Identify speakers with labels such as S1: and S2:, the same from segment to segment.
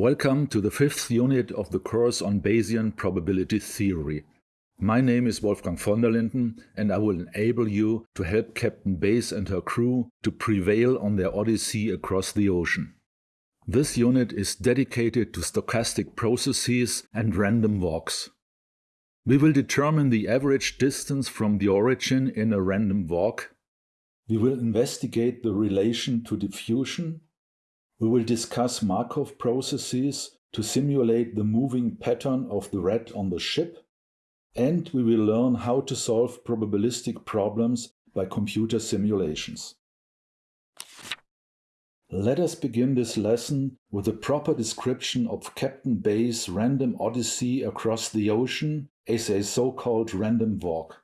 S1: Welcome to the fifth unit of the course on Bayesian probability theory. My name is Wolfgang von der Linden and I will enable you to help Captain Bayes and her crew to prevail on their odyssey across the ocean. This unit is dedicated to stochastic processes and random walks. We will determine the average distance from the origin in a random walk. We will investigate the relation to diffusion we will discuss Markov processes to simulate the moving pattern of the rat on the ship, and we will learn how to solve probabilistic problems by computer simulations. Let us begin this lesson with a proper description of Captain Bayes' random odyssey across the ocean as a so-called random walk.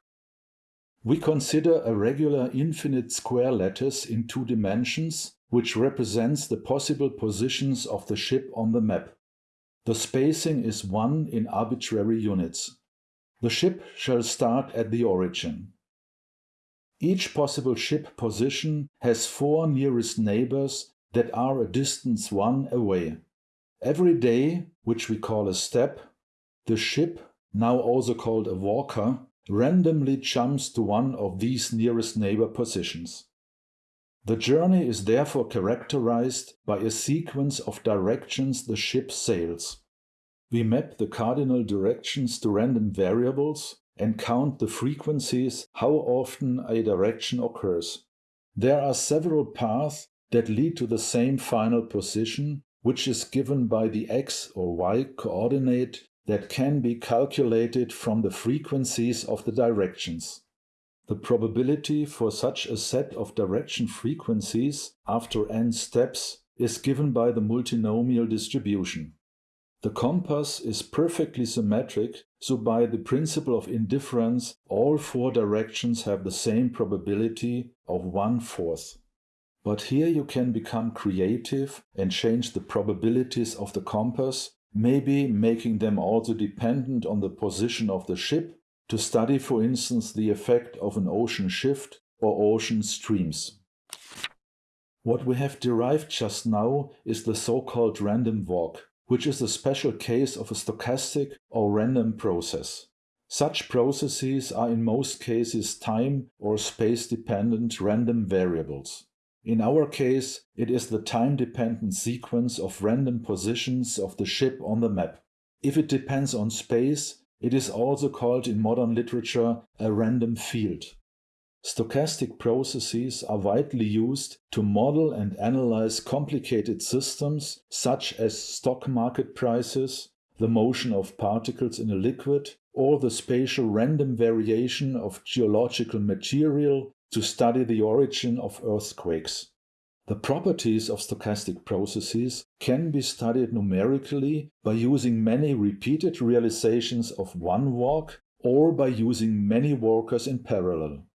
S1: We consider a regular infinite square lattice in two dimensions which represents the possible positions of the ship on the map. The spacing is 1 in arbitrary units. The ship shall start at the origin. Each possible ship position has four nearest neighbors that are a distance 1 away. Every day, which we call a step, the ship, now also called a walker, randomly jumps to one of these nearest neighbor positions. The journey is therefore characterized by a sequence of directions the ship sails. We map the cardinal directions to random variables and count the frequencies how often a direction occurs. There are several paths that lead to the same final position, which is given by the x or y coordinate that can be calculated from the frequencies of the directions. The probability for such a set of direction frequencies after n steps is given by the multinomial distribution. The compass is perfectly symmetric, so by the principle of indifference, all four directions have the same probability of one-fourth. But here you can become creative and change the probabilities of the compass, maybe making them also dependent on the position of the ship to study, for instance, the effect of an ocean shift or ocean streams. What we have derived just now is the so-called random walk, which is a special case of a stochastic or random process. Such processes are in most cases time or space-dependent random variables. In our case, it is the time-dependent sequence of random positions of the ship on the map. If it depends on space, it is also called in modern literature a random field. Stochastic processes are widely used to model and analyze complicated systems such as stock market prices, the motion of particles in a liquid, or the spatial random variation of geological material to study the origin of earthquakes. The properties of stochastic processes can be studied numerically by using many repeated realizations of one walk or by using many walkers in parallel.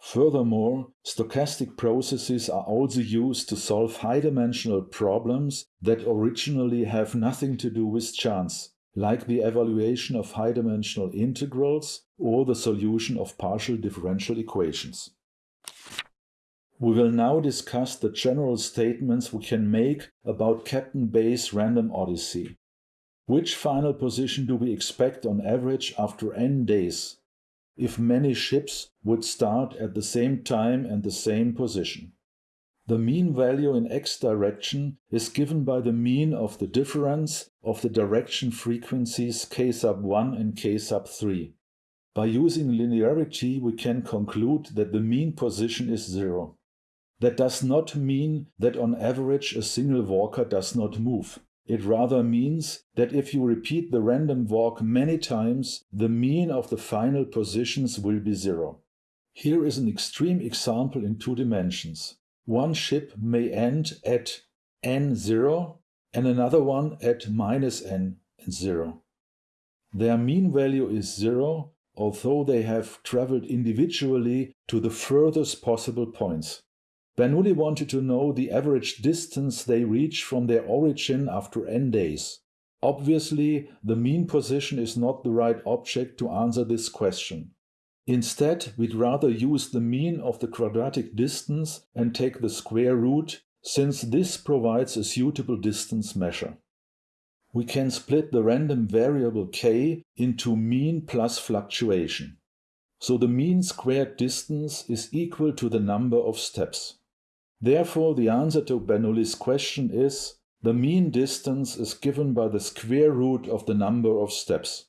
S1: Furthermore, stochastic processes are also used to solve high-dimensional problems that originally have nothing to do with chance, like the evaluation of high-dimensional integrals or the solution of partial differential equations. We will now discuss the general statements we can make about Captain Bayes' random odyssey. Which final position do we expect on average after n days, if many ships would start at the same time and the same position? The mean value in x direction is given by the mean of the difference of the direction frequencies k sub 1 and k sub 3. By using linearity we can conclude that the mean position is zero. That does not mean that on average a single walker does not move. It rather means that if you repeat the random walk many times, the mean of the final positions will be zero. Here is an extreme example in two dimensions. One ship may end at n0 and another one at minus n0. Their mean value is zero, although they have traveled individually to the furthest possible points. Bernoulli wanted to know the average distance they reach from their origin after n days. Obviously, the mean position is not the right object to answer this question. Instead, we'd rather use the mean of the quadratic distance and take the square root, since this provides a suitable distance measure. we can split the random variable k into mean plus fluctuation. So the mean squared distance is equal to the number of steps. Therefore, the answer to Bernoulli's question is the mean distance is given by the square root of the number of steps.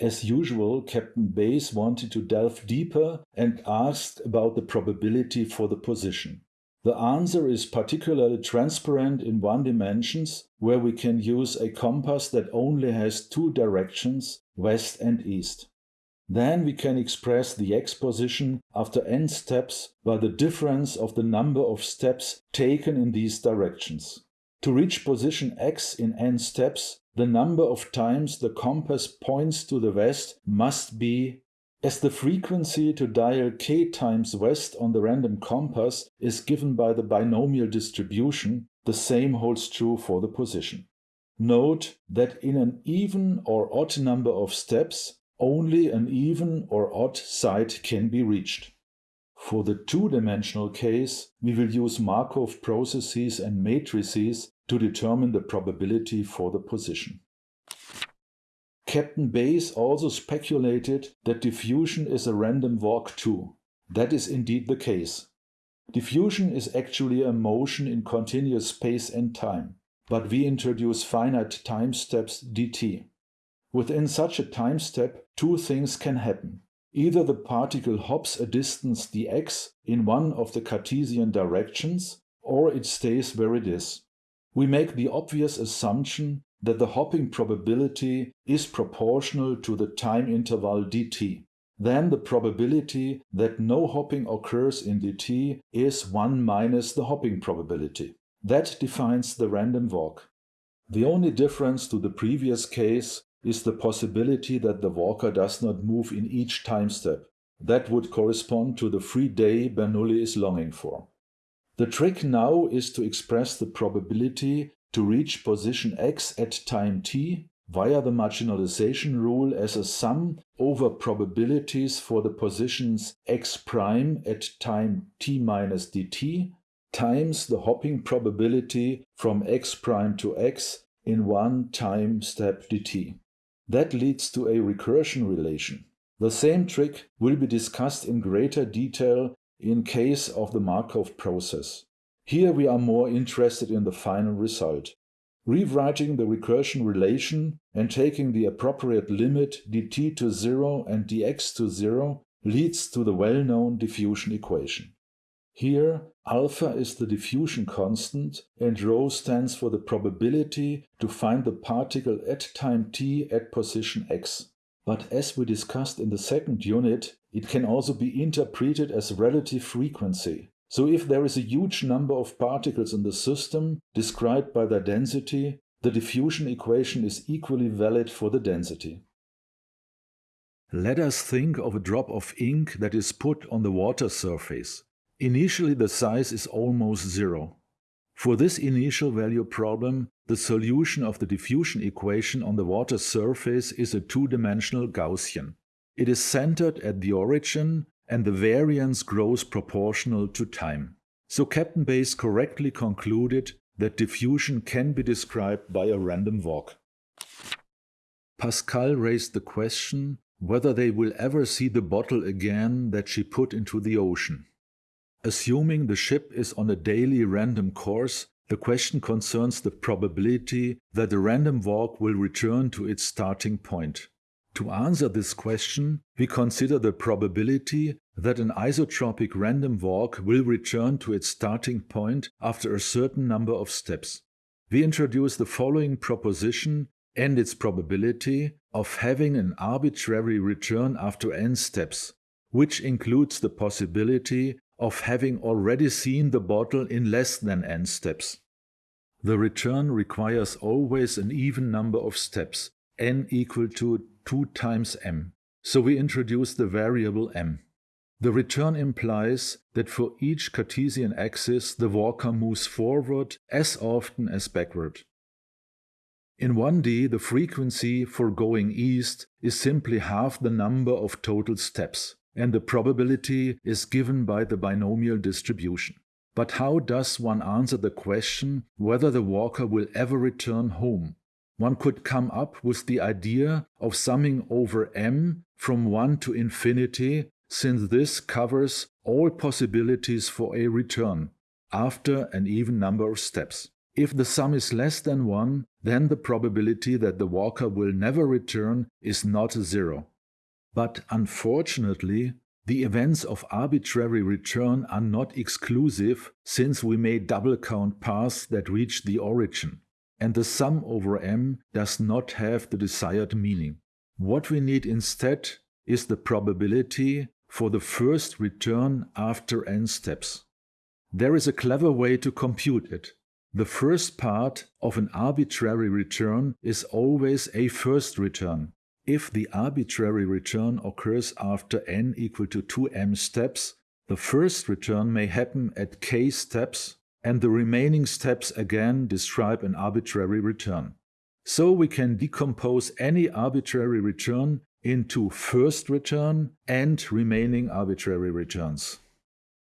S1: As usual, Captain Bayes wanted to delve deeper and asked about the probability for the position. The answer is particularly transparent in one dimensions, where we can use a compass that only has two directions, west and east. Then we can express the x position after n steps by the difference of the number of steps taken in these directions. To reach position x in n steps, the number of times the compass points to the west must be as the frequency to dial k times west on the random compass is given by the binomial distribution, the same holds true for the position. Note that in an even or odd number of steps, only an even or odd side can be reached. For the two-dimensional case, we will use Markov processes and matrices to determine the probability for the position. Captain Bayes also speculated that diffusion is a random walk too. That is indeed the case. Diffusion is actually a motion in continuous space and time, but we introduce finite time steps dt. Within such a time step, two things can happen. Either the particle hops a distance dx in one of the Cartesian directions, or it stays where it is. We make the obvious assumption that the hopping probability is proportional to the time interval dt. Then the probability that no hopping occurs in dt is 1 minus the hopping probability. That defines the random walk. The only difference to the previous case is the possibility that the walker does not move in each time step. That would correspond to the free day Bernoulli is longing for. The trick now is to express the probability to reach position x at time t via the marginalization rule as a sum over probabilities for the positions x prime at time t minus dt times the hopping probability from x prime to x in one time step dt. That leads to a recursion relation. The same trick will be discussed in greater detail in case of the Markov process. Here we are more interested in the final result. Rewriting the recursion relation and taking the appropriate limit dt to 0 and dx to 0 leads to the well-known diffusion equation. Here, alpha is the diffusion constant and rho stands for the probability to find the particle at time t at position x. But as we discussed in the second unit, it can also be interpreted as relative frequency. So if there is a huge number of particles in the system described by their density, the diffusion equation is equally valid for the density. Let us think of a drop of ink that is put on the water surface. Initially the size is almost zero. For this initial value problem, the solution of the diffusion equation on the water surface is a two-dimensional Gaussian. It is centered at the origin and the variance grows proportional to time. So Captain Bayes correctly concluded that diffusion can be described by a random walk. Pascal raised the question whether they will ever see the bottle again that she put into the ocean. Assuming the ship is on a daily random course, the question concerns the probability that the random walk will return to its starting point. To answer this question, we consider the probability that an isotropic random walk will return to its starting point after a certain number of steps. We introduce the following proposition and its probability of having an arbitrary return after n steps, which includes the possibility of having already seen the bottle in less than n steps. The return requires always an even number of steps, n equal to 2 times m, so we introduce the variable m. The return implies that for each Cartesian axis the walker moves forward as often as backward. In 1D, the frequency for going east is simply half the number of total steps, and the probability is given by the binomial distribution. But how does one answer the question whether the walker will ever return home? One could come up with the idea of summing over m from 1 to infinity, since this covers all possibilities for a return, after an even number of steps. If the sum is less than 1, then the probability that the walker will never return is not zero. But unfortunately, the events of arbitrary return are not exclusive since we may double count paths that reach the origin and the sum over m does not have the desired meaning. What we need instead is the probability for the first return after n steps. There is a clever way to compute it. The first part of an arbitrary return is always a first return. If the arbitrary return occurs after n equal to 2m steps, the first return may happen at k steps and the remaining steps again describe an arbitrary return. So we can decompose any arbitrary return into first return and remaining arbitrary returns.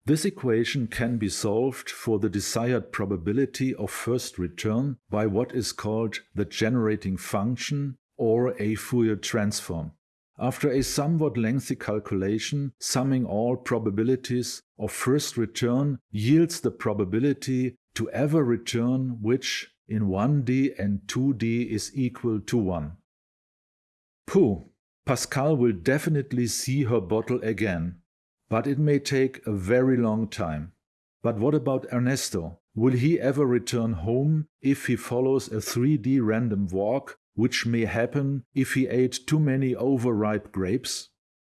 S1: This equation can be solved for the desired probability of first return by what is called the generating function or a Fourier transform. After a somewhat lengthy calculation, summing all probabilities of first return yields the probability to ever return which in 1D and 2D is equal to 1. Pooh, Pascal will definitely see her bottle again, but it may take a very long time. But what about Ernesto? Will he ever return home if he follows a 3D random walk which may happen if he ate too many overripe grapes?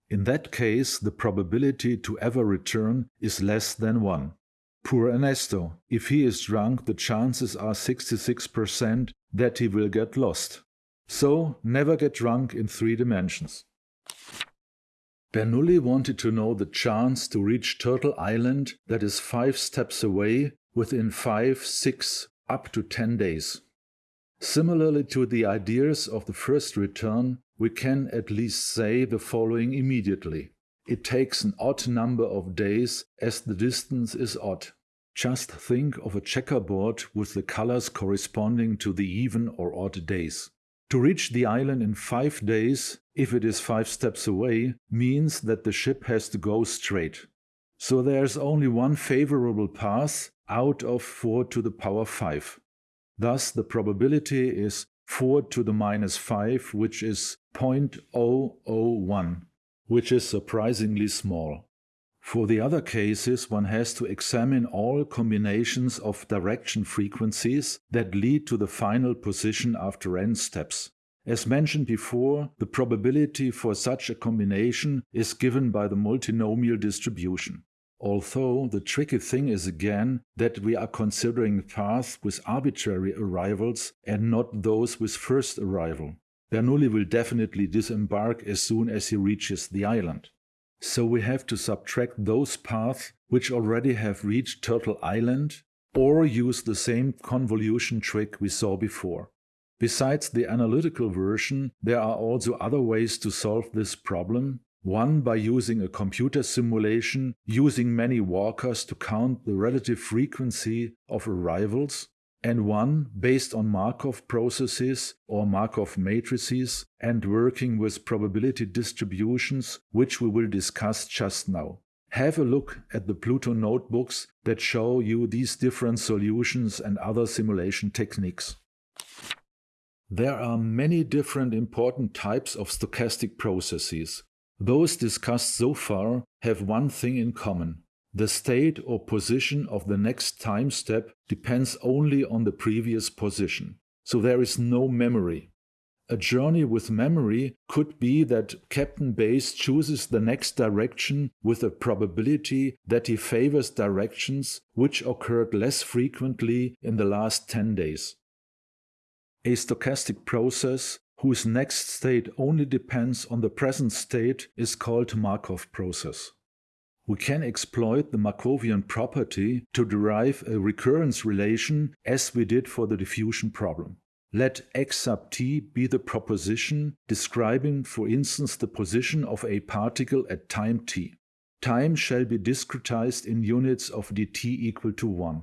S1: In that case, the probability to ever return is less than 1. Poor Ernesto, if he is drunk, the chances are 66% that he will get lost. So, never get drunk in three dimensions. Bernoulli wanted to know the chance to reach Turtle Island that is 5 steps away within 5, 6, up to 10 days. Similarly to the ideas of the first return, we can at least say the following immediately. It takes an odd number of days as the distance is odd. Just think of a checkerboard with the colors corresponding to the even or odd days. To reach the island in five days, if it is five steps away, means that the ship has to go straight. So there's only one favorable path out of 4 to the power 5. Thus, the probability is 4 to the minus 5, which is 0.001, which is surprisingly small. For the other cases, one has to examine all combinations of direction frequencies that lead to the final position after n steps. As mentioned before, the probability for such a combination is given by the multinomial distribution. Although the tricky thing is again that we are considering paths with arbitrary arrivals and not those with first arrival. Bernoulli will definitely disembark as soon as he reaches the island. So we have to subtract those paths which already have reached Turtle Island or use the same convolution trick we saw before. Besides the analytical version, there are also other ways to solve this problem, one by using a computer simulation using many walkers to count the relative frequency of arrivals, and one based on Markov processes or Markov matrices and working with probability distributions, which we will discuss just now. Have a look at the Pluto notebooks that show you these different solutions and other simulation techniques. There are many different important types of stochastic processes. Those discussed so far have one thing in common. The state or position of the next time step depends only on the previous position. So there is no memory. A journey with memory could be that Captain Bayes chooses the next direction with a probability that he favors directions which occurred less frequently in the last 10 days. A stochastic process whose next state only depends on the present state is called Markov process. We can exploit the Markovian property to derive a recurrence relation as we did for the diffusion problem. Let x sub t be the proposition describing, for instance, the position of a particle at time t. time shall be discretized in units of dt equal to 1.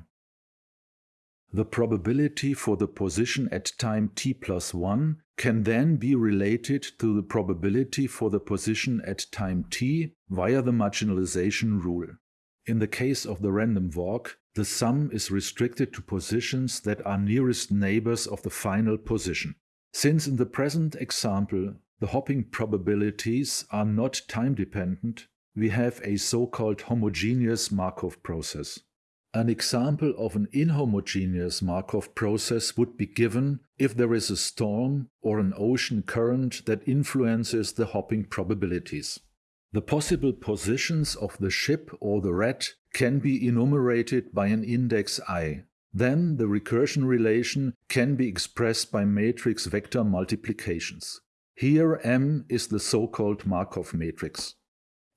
S1: The probability for the position at time t plus 1 can then be related to the probability for the position at time t via the marginalization rule. In the case of the random walk, the sum is restricted to positions that are nearest neighbors of the final position. Since in the present example the hopping probabilities are not time-dependent, we have a so-called homogeneous Markov process. An example of an inhomogeneous Markov process would be given if there is a storm or an ocean current that influences the hopping probabilities. The possible positions of the ship or the rat can be enumerated by an index i. Then the recursion relation can be expressed by matrix vector multiplications. Here M is the so-called Markov matrix.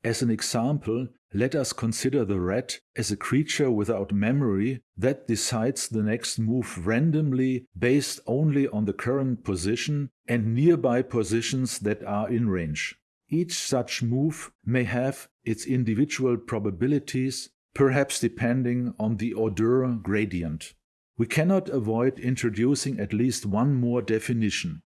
S1: As an example, let us consider the rat as a creature without memory that decides the next move randomly based only on the current position and nearby positions that are in range. Each such move may have its individual probabilities, perhaps depending on the order gradient. We cannot avoid introducing at least one more definition,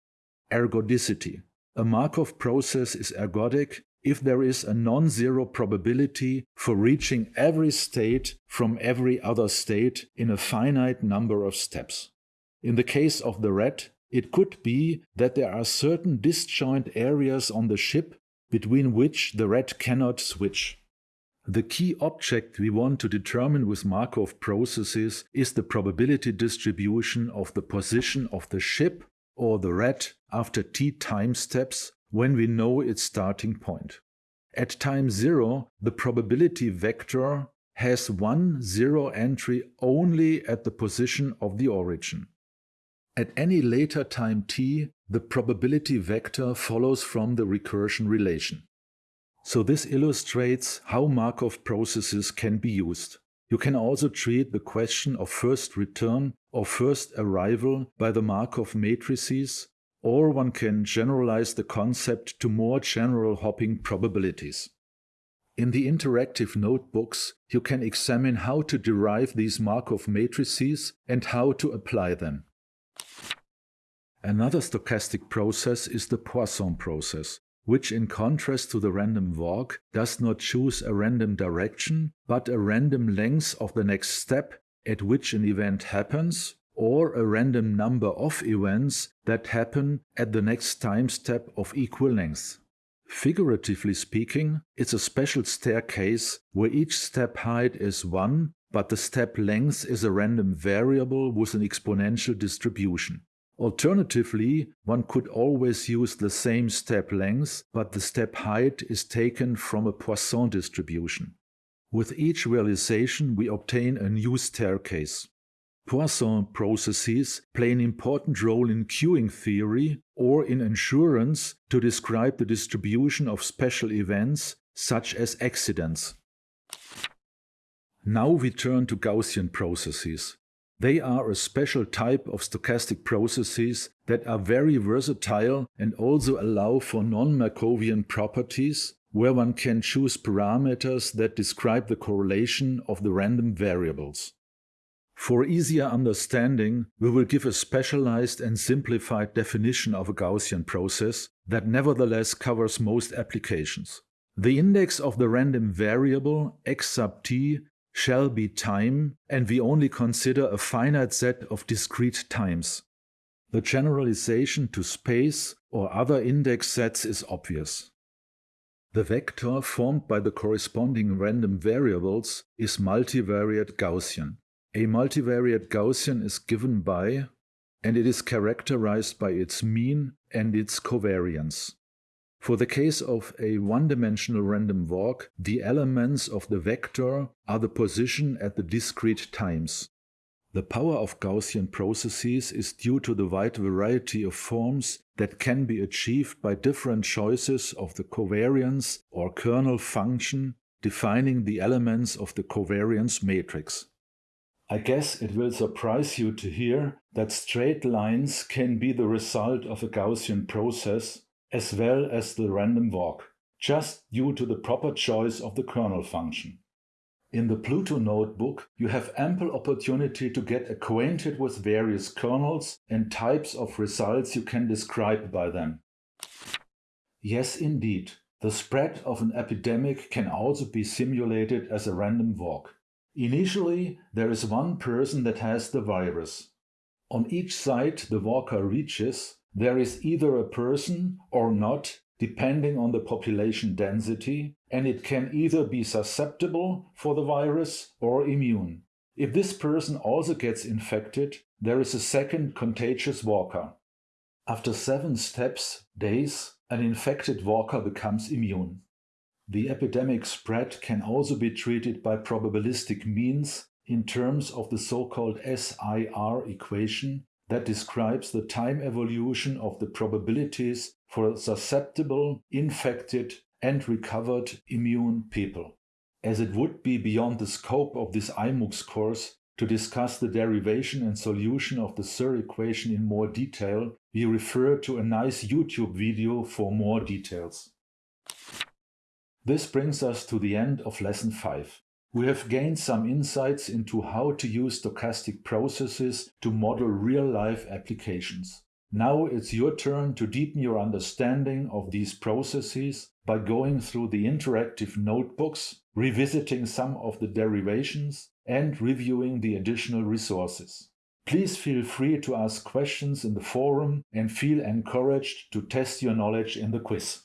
S1: ergodicity. A Markov process is ergodic if there is a non-zero probability for reaching every state from every other state in a finite number of steps. In the case of the rat, it could be that there are certain disjoint areas on the ship between which the rat cannot switch. The key object we want to determine with Markov processes is the probability distribution of the position of the ship or the rat after t time steps when we know its starting point. At time zero, the probability vector has one zero entry only at the position of the origin. At any later time t, the probability vector follows from the recursion relation. So this illustrates how Markov processes can be used. You can also treat the question of first return or first arrival by the Markov matrices or one can generalize the concept to more general hopping probabilities. In the interactive notebooks, you can examine how to derive these Markov matrices and how to apply them. Another stochastic process is the Poisson process, which in contrast to the random walk does not choose a random direction, but a random length of the next step at which an event happens or a random number of events that happen at the next time step of equal length. Figuratively speaking, it's a special staircase where each step height is 1, but the step length is a random variable with an exponential distribution. Alternatively, one could always use the same step length, but the step height is taken from a Poisson distribution. With each realization we obtain a new staircase. Poisson processes play an important role in queuing theory or in insurance to describe the distribution of special events such as accidents. Now we turn to Gaussian processes. They are a special type of stochastic processes that are very versatile and also allow for non-Markovian properties where one can choose parameters that describe the correlation of the random variables. For easier understanding, we will give a specialized and simplified definition of a Gaussian process that nevertheless covers most applications. The index of the random variable x sub t shall be time, and we only consider a finite set of discrete times. The generalization to space or other index sets is obvious. The vector formed by the corresponding random variables is multivariate Gaussian. A multivariate Gaussian is given by, and it is characterized by its mean and its covariance. For the case of a one-dimensional random walk, the elements of the vector are the position at the discrete times. The power of Gaussian processes is due to the wide variety of forms that can be achieved by different choices of the covariance or kernel function defining the elements of the covariance matrix. I guess it will surprise you to hear that straight lines can be the result of a Gaussian process as well as the random walk. just due to the proper choice of the kernel function. In the Pluto notebook, you have ample opportunity to get acquainted with various kernels and types of results you can describe by them. Yes, indeed, the spread of an epidemic can also be simulated as a random walk. Initially, there is one person that has the virus. On each site the walker reaches, there is either a person or not, depending on the population density, and it can either be susceptible for the virus or immune. If this person also gets infected, there is a second contagious walker. After seven steps, days, an infected walker becomes immune. The epidemic spread can also be treated by probabilistic means in terms of the so-called SIR equation that describes the time evolution of the probabilities for susceptible, infected and recovered immune people. As it would be beyond the scope of this iMooX course to discuss the derivation and solution of the SIR equation in more detail, we refer to a nice YouTube video for more details. This brings us to the end of lesson 5. We have gained some insights into how to use stochastic processes to model real-life applications. Now it's your turn to deepen your understanding of these processes by going through the interactive notebooks, revisiting some of the derivations, and reviewing the additional resources. Please feel free to ask questions in the forum and feel encouraged to test your knowledge in the quiz.